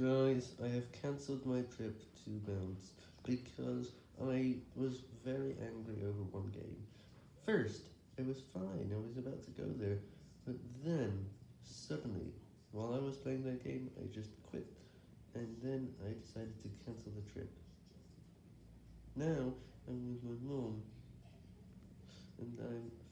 Guys, I have cancelled my trip to Bounce because I was very angry over one game. First, it was fine, I was about to go there, but then, suddenly, while I was playing that game, I just quit, and then I decided to cancel the trip. Now, I'm with my mom, and I'm.